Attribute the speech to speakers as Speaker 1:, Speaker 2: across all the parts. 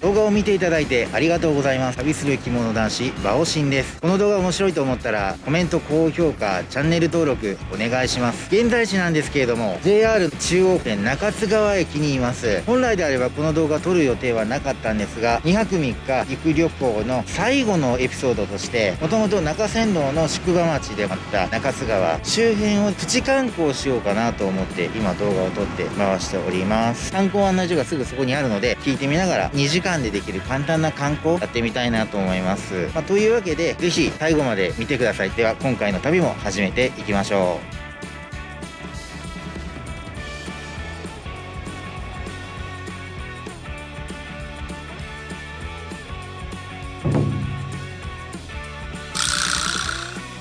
Speaker 1: 動画を見ていただいてありがとうございます。旅する着物男子バオシンです。この動画面白いと思ったらコメント高評価チャンネル登録お願いします。現在地なんですけれども JR 中央線中津川駅にいます。本来であればこの動画撮る予定はなかったんですが2泊3日行く旅行の最後のエピソードとしてもともと中山道の宿場町であった中津川周辺をプチ観光しようかなと思って今動画を撮って回しております。観光案内所がすぐそこにあるので聞いてみながら2時間でできる簡単な観光やってみたいなと思います、まあ、というわけで是非最後まで見てください。では今回の旅も始めていきましょう。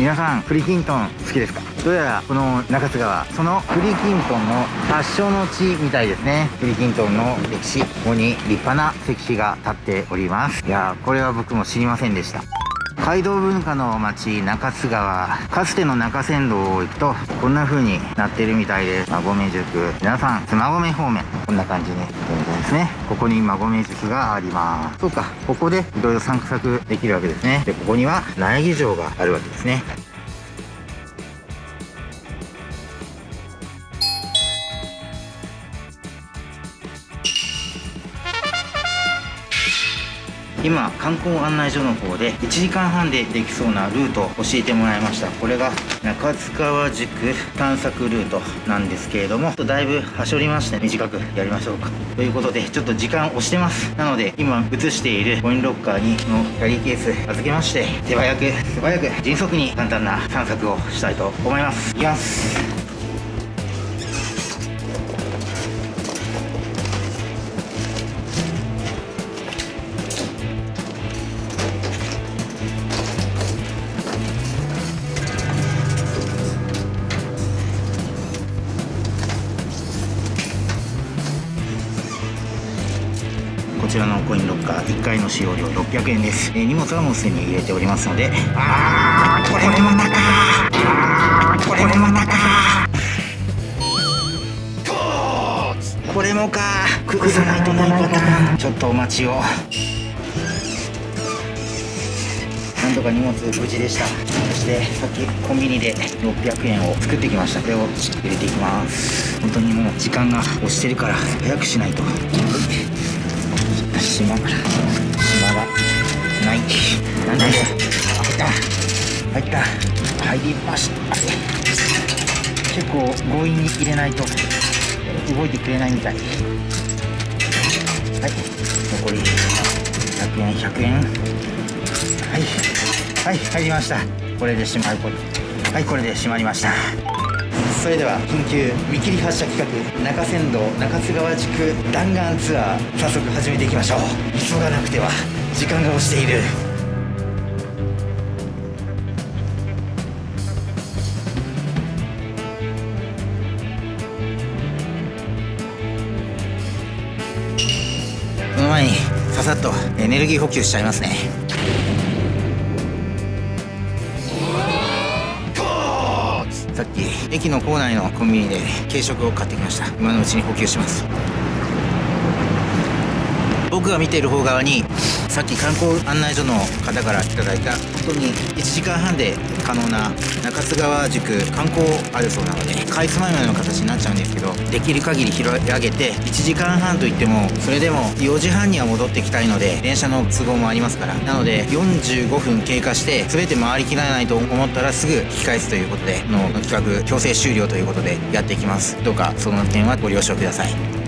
Speaker 1: 皆さん栗きんとん好きですか？どうやらこの中津川その栗きんとんの発祥の地みたいですね。栗きんとんの歴史。ここに立派な石碑が立っております。いやこれは僕も知りませんでした。街道文化の街中津川かつての中山道を行くとこんな風になってるみたいです。馬込塾。皆さん妻込方面こんな感じに現在ですね。ここに馬込塾があります。そうかここでいろいろ散策できるわけですね。でここには苗木城があるわけですね。今観光案内所の方で1時間半でできそうなルートを教えてもらいました。これが中津川宿探索ルートなんですけれどもだいぶはしょりまして短くやりましょうか。ということでちょっと時間押してます。なので今映しているコインロッカーにのキャリーケース預けまして手早く素早く迅速に簡単な探索をしたいと思います。いきます。使用料600円です、えー、荷物はもうすでに入れておりますので。あーこれも中あーこれも中これもか。崩さないとないパターン。ちょっとお待ちを。なんとか荷物無事でした。そしてさっきコンビニで600円を作ってきました。これを入れていきます。本当にもう時間が押してるから早くしないと。島島がないなんだよ入った入った入りました結構強引に入れない。と動い。てくれない。みたい。はい。残り100円100円はい。はい。入りましたこれで閉まるはい。これで閉まりましたそれでは緊急見切り発車企画中山道中津川宿弾丸ツアー早速始めてい。きましょう急がなくては時間が押してい。るにささっとエネルギー補給しちゃいますね。さっき駅の構内のコンビニで軽食を買ってきました。今のうちに補給します。僕が見ている方側にさっき観光案内所の方からいただいた本当に1時間半で可能な中津川宿観光あるそうなのでかいつまいまの形になっちゃうんですけどできる限り広げて1時間半といってもそれでも4時半には戻ってきたいので電車の都合もありますから。なので45分経過して全て回りきらないと思ったらすぐ引き返すということでの企画強制終了ということでやっていきます。どうかその点はご了承ください。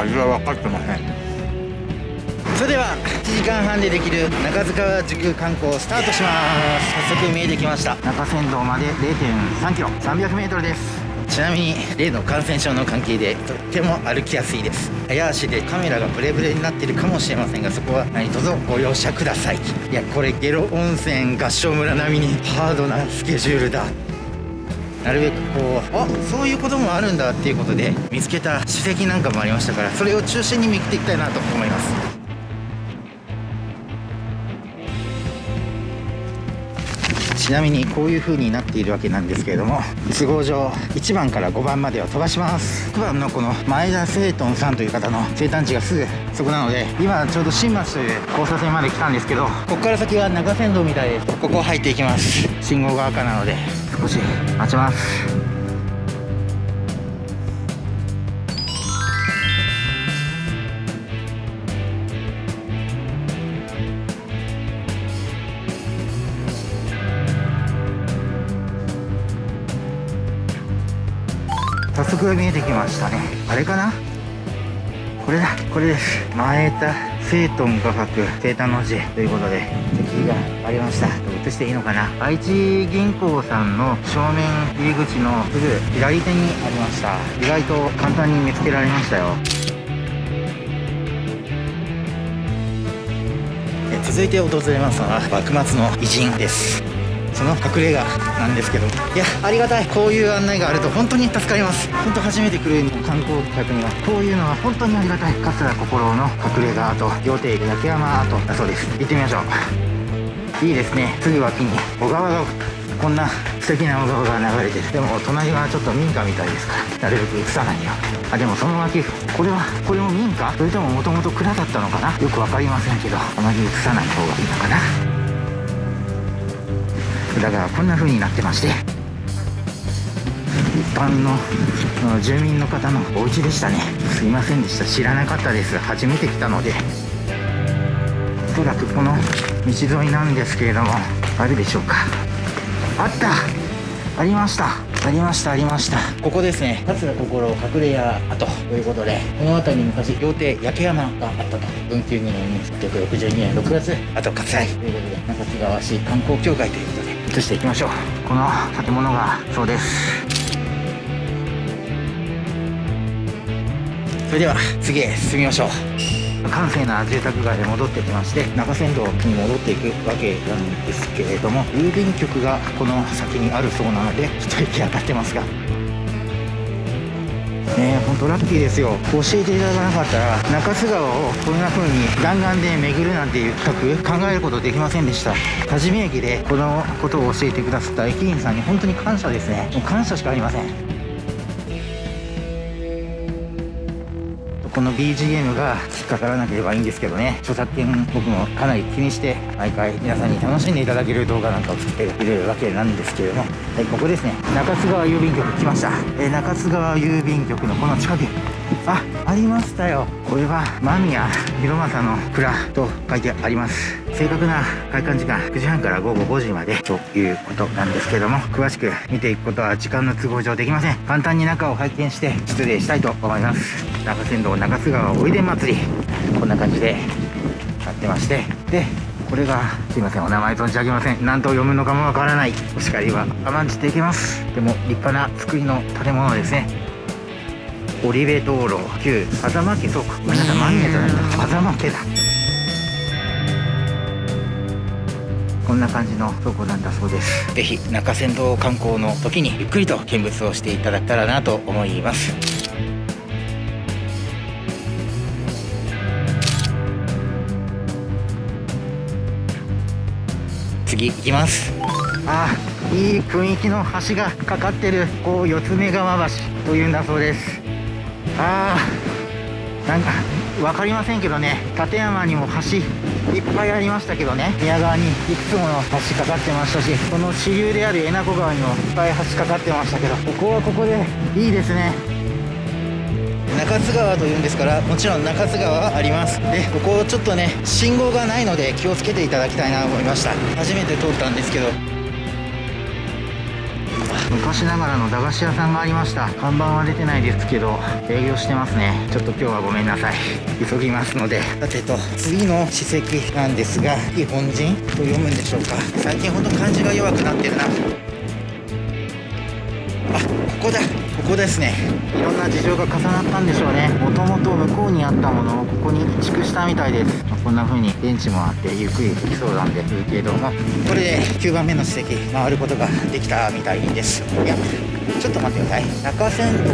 Speaker 1: 味は分かってません。それでは1時間半でできる中塚川塾観光スタートします。早速見えてきました中山道まで0.3キロ 300m です。ちなみに例の感染症の関係でとっても歩きやすいです。早足でカメラがブレブレになってるかもしれませんがそこは何卒ご容赦ください。いやこれゲロ温泉合掌村並みにハードなスケジュールだなるべくこうあそういうこともあるんだっていうことで見つけた史跡なんかもありましたからそれを中心に見ていきたいなと思います。ちなみにこういう風になっているわけなんですけれども都合上1番から5番までを飛ばします。6番のこの前田聖頓さんという方の生誕地がすぐそこなので今ちょうど新町という交差点まで来たんですけどここから先は中山道みたいです。ここ入っていきます。信号が赤なので少し待ちます。早速見えてきましたね。あれかな？これだこれです。前田生頓画伯生誕の字ということで席がありました。映していいのかな？愛知銀行さんの正面入り口のすぐ左手にありました。意外と簡単に見つけられましたよ。続いて訪れますのは幕末の偉人です。その隠れ家なんですけどいやありがたい。こういう案内があると本当に助かります。本当初めて来る観光客にはこういうのは本当にありがたい。桂心の隠れ家と料亭焼山アートだそうです。行ってみましょう。いいですね。すぐ脇に小川がこんな素敵な小川が流れてる。でも隣はちょっと民家みたいですからなるべく映さないよあでもその脇これはこれも民家？それとももともと蔵だったのかな？よく分かりませんけどあまり映さない方がいいのかな？だからこんな風になってまして一般の住民の方のお家でしたね。すいませんでした。知らなかったです。初めて来たので。おそらくこの道沿いなんですけれどもあるでしょうか。あった。ありました。ありました。ありました。ここですね。桂心隠れ家跡。ということでこの辺りに昔料亭焼け山があったと。文久2年1862年6月。あと割愛。ということで中津川市観光協会ということで。移していきましょう。この建物がそうです。それでは次へ進みましょう。閑静な住宅街へ戻ってきまして中山道に戻っていくわけなんですけれども郵便局がこの先にあるそうなので一息当たってますがね本当ラッキーですよ。教えていただかなかったら中津川をこんな風に弾丸で巡るなんていう企画考えることできませんでした。多治見駅でこのことを教えてくださった駅員さんに本当に感謝ですね。もう感謝しかありません。この BGM が引っかからなければいいんですけどね。著作権僕もかなり気にして毎回皆さんに楽しんでいただける動画なんかを作っているわけなんですけれども。はいここですね。中津川郵便局来ました、え、中津川郵便局のこの近く。あありましたよ。これは間宮広政の蔵と書いてあります。正確な開館時間9時半から午後5時までということなんですけども詳しく見ていくことは時間の都合上できません。簡単に中を拝見して失礼したいと思います。中山道中津川おいで祭りこんな感じで。やってましてでこれがすいません。お名前存じ上げません。何と読むのかもわからない。お叱りは甘んじていけます。でも立派な作りの建物ですね。堀部道路旧狭間家そうかごめんなさい。万家じゃないんだ。狭間家だ。こんな感じの倉庫なんだそうです。ぜひ中山道観光の時にゆっくりと見物をしていただけたらなと思います。次行きます。あいい雰囲気の橋がかかってるこう四つ目川橋というんだそうです。あーなんか分かりませんけどね立山にも橋いっぱいありましたけどね。宮川にいくつもの橋かかってましたしこの支流である江名湖川にもいっぱい橋かかってましたけどここはここでいいですね。中津川というんですからもちろん中津川はあります。でここちょっとね信号がないので気をつけていただきたいなと思いました。初めて通ったんですけど。昔ながらの駄菓子屋さんがありました。看板は出てないですけど営業してますね。ちょっと今日はごめんなさい。急ぎますので。さてと次の史跡なんですが日本人と読むんでしょうか。最近ほんと漢字が弱くなってるな。あここだ。ここですね。いろんな事情が重なったんでしょうね。もともと向こうにあったものをここに移築したみたいです。こんな風にベンチもあってゆっくりできそうなんでいいけども。これで9番目の史跡回ることができたみたいです。いやちょっと待ってください。中山道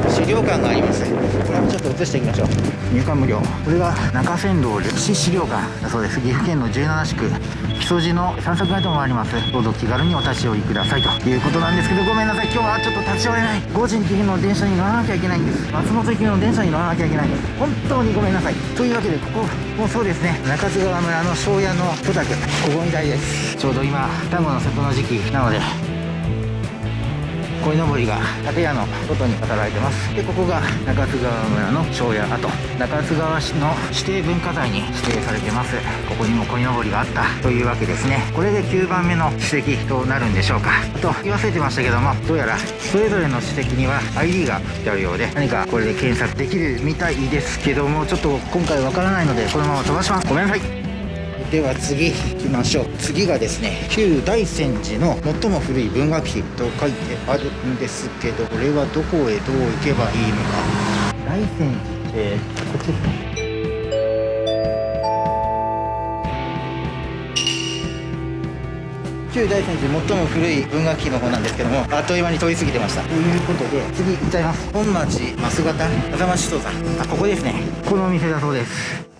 Speaker 1: の資料館があります。これもちょっと移していきましょう。入館無料。これが中山道歴史資料館だそうです。岐阜県の17市区木曽路の散策ガイドもあります。どうぞ気軽にお立ち寄りくださいということなんですけどごめんなさい。今日はちょっと立ち寄れない。5時に行の電車に乗らなきゃいけないんです。松本行きの電車に乗らなきゃいけないんです。本当にごめんなさい。というわけでここもそうですね。中津川村の庄屋の戸宅ここみたいです。ちょうど今端午の里の時期なので鯉のぼりが建屋の外に働いてますでここが中津川村の庄屋跡中津川市の指定文化財に指定されてますここにも鯉のぼりがあったというわけですねこれで9番目の史跡となるんでしょうかあと言い忘れてましたけどもどうやらそれぞれの史跡には ID が振ってあるようで何かこれで検索できるみたいですけどもちょっと今回わからないのでこのまま飛ばしますごめんなさいでは次行きましょう。次がですね旧大泉寺の最も古い文学碑と書いてあるんですけどこれはどこへどう行けばいいのか。大泉寺ってこっちですね旧大泉寺最も古い文学碑の方なんですけどもあっという間に通り過ぎてました。ということで次行っちゃいます。本町増形風間首藤さんあここですね。このお店だそうです。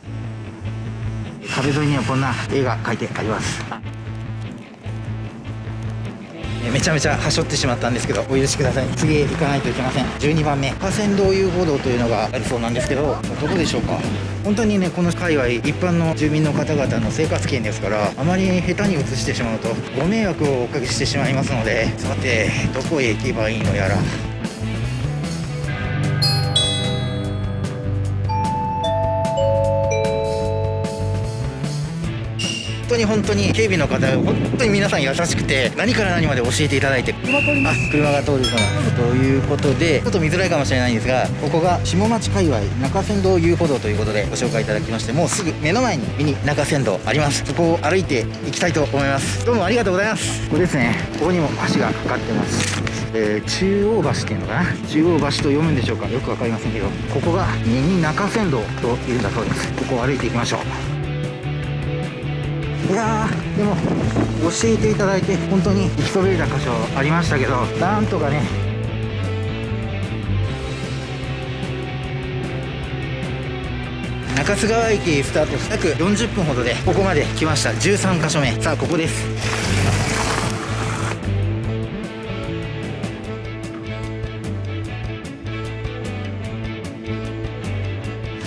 Speaker 1: 壁沿いにはこんな絵が描いてあります。めちゃめちゃはしょってしまったんですけどお許しください。次へ行かないといけません。12番目河川道遊歩道というのがあるそうなんですけどどこでしょうか？本当にねこの界隈一般の住民の方々の生活圏ですからあまり下手に移してしまうとご迷惑をおかけしてしまいますのでさてどこへ行けばいいのやら。当に本当に警備の方本当に皆さん優しくて何から何まで教えていただいてあ車が通るそうなということでちょっと見づらいかもしれないんですがここが下町界隈中山道遊歩道ということでご紹介いただきましてもうすぐ目の前にミニ中山道あります。そこを歩いていきたいと思います。どうもありがとうございます。ここですね。ここにも橋がかかってます。えー、中央橋っていうのかな？中央橋と読むんでしょうか？よく分かりませんけどここがミニ中山道というんだそうです。ここを歩いていきましょういやでも教えていただいて本当に行きそびれた箇所ありましたけどなんとかね中津川駅スタートし約40分ほどでここまで来ました。13箇所目。さあここです。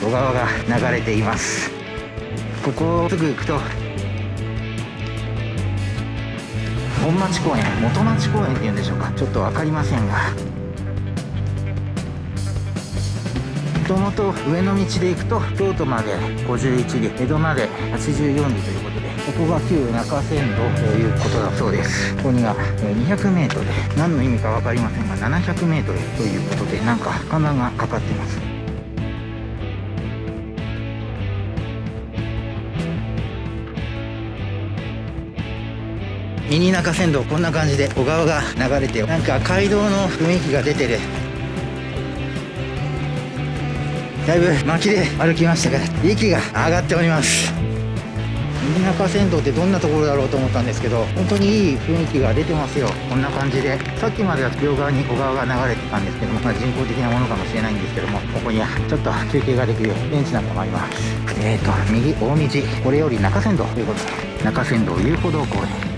Speaker 1: 小川が流れています。ここすぐ行くと本町公園元町公園っていうんでしょうか。ちょっと分かりませんが。もともと上の道で行くと京都まで51里江戸まで84里ということでここが旧中山道ということだそうです。ここには 200m 何の意味か分かりませんが 700m ということでなんか看板がかかってます。ミニ中山道こんな感じで小川が流れてなんか街道の雰囲気が出てる。だいぶ巻きで歩きましたから息が上がっております。ミニ中山道ってどんなところだろうと思ったんですけど本当にいい雰囲気が出てますよ。こんな感じで。さっきまでは両側に小川が流れてたんですけども、まあ、人工的なものかもしれないんですけどもここにはちょっと休憩ができるベンチなんかもあります。えーと右大道これより中山道ということで中山道遊歩道公園。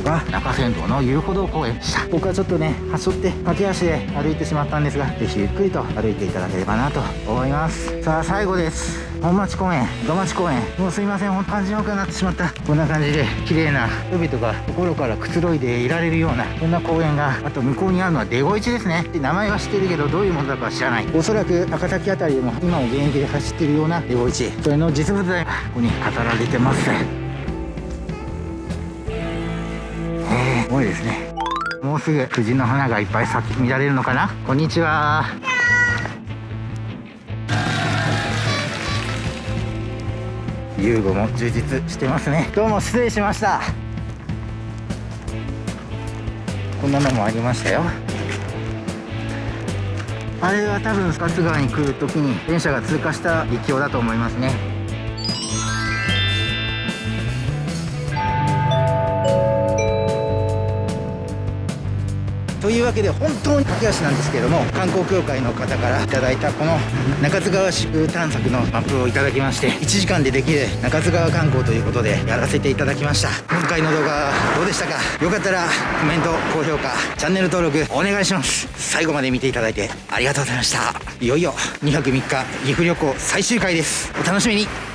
Speaker 1: こが中山道の遊歩道公園でした。僕はちょっとね端折って駆け足で歩いてしまったんですがぜひゆっくりと歩いていただければなと思います。さあ最後です。本町公園土町公園。もうすいません。ほんと感じよくなってしまった。こんな感じで綺麗な人々が心からくつろいでいられるようなこんな公園があと向こうにあるのはデゴイチですね。で名前は知ってるけどどういうものだか知らない。おそらく高崎辺りでも今も現役で走ってるようなデゴイチそれの実物大がここに飾られてます。ごいですね。もうすぐ藤の花がいっぱい咲き乱れるのかな？こんにちは。遊具も充実してますね。どうも失礼しました。こんなのもありましたよ。あれは多分スカツ川に来る時に電車が通過した陸橋だと思いますね。というわけで本当に駆け足なんですけれども観光協会の方からいただいたこの中津川市探索のマップをいただきまして1時間でできる中津川観光ということでやらせていただきました。今回の動画どうでしたか？よかったらコメント高評価チャンネル登録お願いします。最後まで見ていただいてありがとうございました。いよいよ2泊3日岐阜旅行最終回です。お楽しみに。